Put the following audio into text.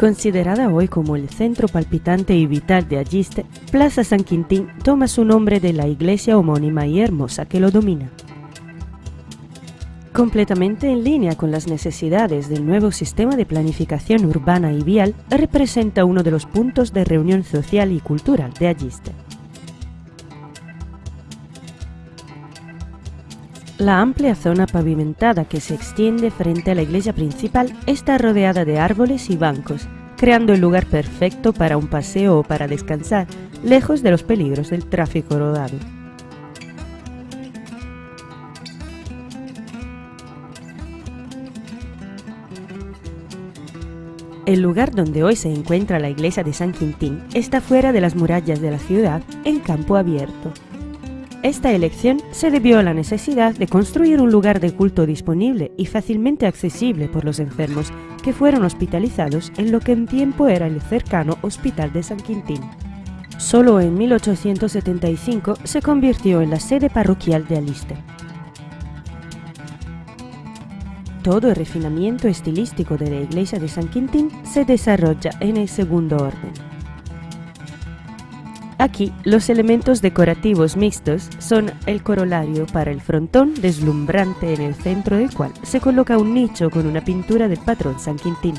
Considerada hoy como el centro palpitante y vital de Alliste, Plaza San Quintín toma su nombre de la iglesia homónima y hermosa que lo domina. Completamente en línea con las necesidades del nuevo sistema de planificación urbana y vial, representa uno de los puntos de reunión social y cultural de Alliste. La amplia zona pavimentada que se extiende frente a la iglesia principal está rodeada de árboles y bancos, creando el lugar perfecto para un paseo o para descansar, lejos de los peligros del tráfico rodado. El lugar donde hoy se encuentra la iglesia de San Quintín está fuera de las murallas de la ciudad, en campo abierto. Esta elección se debió a la necesidad de construir un lugar de culto disponible y fácilmente accesible por los enfermos que fueron hospitalizados en lo que en tiempo era el cercano Hospital de San Quintín. Solo en 1875 se convirtió en la sede parroquial de Aliste. Todo el refinamiento estilístico de la iglesia de San Quintín se desarrolla en el segundo orden. Aquí, los elementos decorativos mixtos son el corolario para el frontón deslumbrante en el centro del cual se coloca un nicho con una pintura del patrón San Quintín.